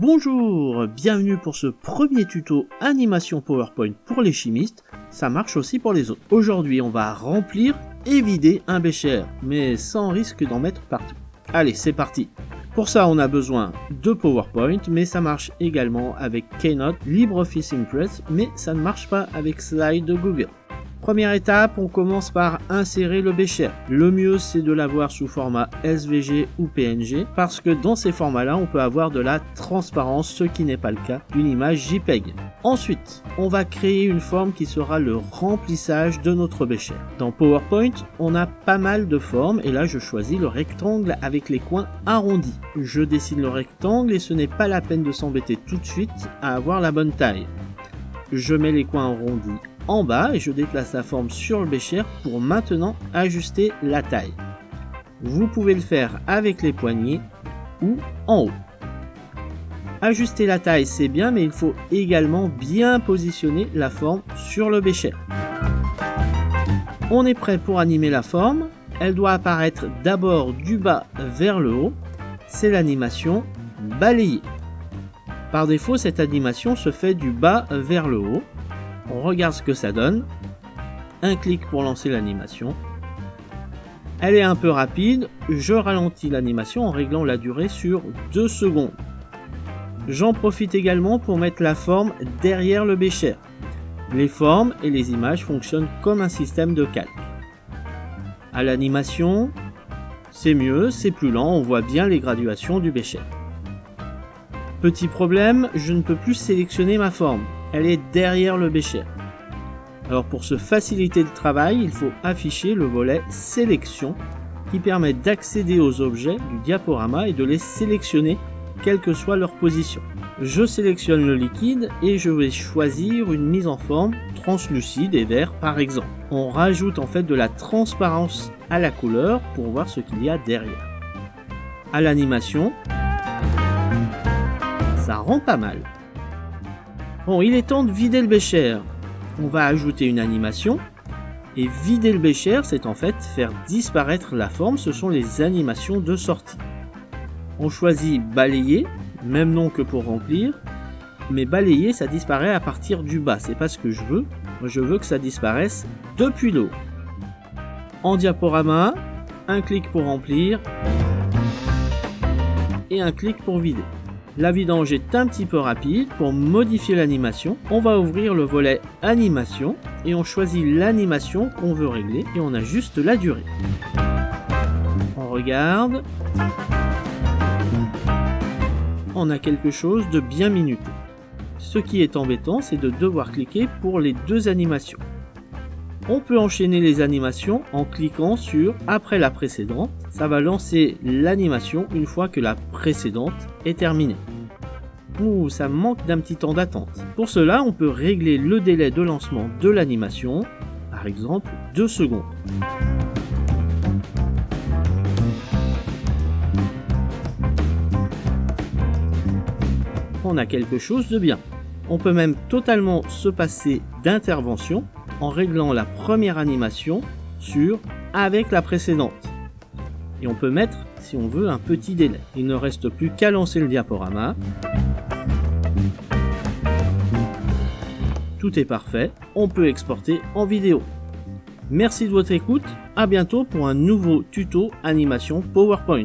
Bonjour, bienvenue pour ce premier tuto animation PowerPoint pour les chimistes, ça marche aussi pour les autres. Aujourd'hui on va remplir et vider un bécher, mais sans risque d'en mettre partout. Allez, c'est parti Pour ça on a besoin de PowerPoint, mais ça marche également avec Keynote, LibreOffice Impress, mais ça ne marche pas avec Slide de Google. Première étape, on commence par insérer le bécher. Le mieux, c'est de l'avoir sous format SVG ou PNG, parce que dans ces formats-là, on peut avoir de la transparence, ce qui n'est pas le cas d'une image JPEG. Ensuite, on va créer une forme qui sera le remplissage de notre bécher. Dans PowerPoint, on a pas mal de formes, et là, je choisis le rectangle avec les coins arrondis. Je dessine le rectangle, et ce n'est pas la peine de s'embêter tout de suite à avoir la bonne taille. Je mets les coins arrondis en bas et je déplace la forme sur le bécher pour maintenant ajuster la taille. Vous pouvez le faire avec les poignets ou en haut. Ajuster la taille c'est bien mais il faut également bien positionner la forme sur le bécher. On est prêt pour animer la forme. Elle doit apparaître d'abord du bas vers le haut. C'est l'animation balayer. Par défaut, cette animation se fait du bas vers le haut on regarde ce que ça donne. Un clic pour lancer l'animation. Elle est un peu rapide, je ralentis l'animation en réglant la durée sur 2 secondes. J'en profite également pour mettre la forme derrière le bécher. Les formes et les images fonctionnent comme un système de calque. À l'animation, c'est mieux, c'est plus lent, on voit bien les graduations du bécher. Petit problème, je ne peux plus sélectionner ma forme elle est derrière le bécher. Alors pour se faciliter le travail, il faut afficher le volet sélection qui permet d'accéder aux objets du diaporama et de les sélectionner quelle que soit leur position. Je sélectionne le liquide et je vais choisir une mise en forme translucide et vert par exemple. On rajoute en fait de la transparence à la couleur pour voir ce qu'il y a derrière. À l'animation, ça rend pas mal. Bon, il est temps de vider le bécher. On va ajouter une animation. Et vider le bécher, c'est en fait faire disparaître la forme. Ce sont les animations de sortie. On choisit balayer, même nom que pour remplir. Mais balayer, ça disparaît à partir du bas. C'est pas ce que je veux. Moi, je veux que ça disparaisse depuis le haut. En diaporama, un clic pour remplir et un clic pour vider. La vidange est un petit peu rapide. Pour modifier l'animation, on va ouvrir le volet animation et on choisit l'animation qu'on veut régler et on ajuste la durée. On regarde. On a quelque chose de bien minuté. Ce qui est embêtant, c'est de devoir cliquer pour les deux animations. On peut enchaîner les animations en cliquant sur après la précédente. Ça va lancer l'animation une fois que la précédente est terminée. Ouh, ça manque d'un petit temps d'attente. Pour cela, on peut régler le délai de lancement de l'animation, par exemple 2 secondes. On a quelque chose de bien. On peut même totalement se passer d'intervention en réglant la première animation sur avec la précédente. Et on peut mettre, si on veut, un petit délai. Il ne reste plus qu'à lancer le diaporama. Tout est parfait, on peut exporter en vidéo. Merci de votre écoute, à bientôt pour un nouveau tuto animation PowerPoint.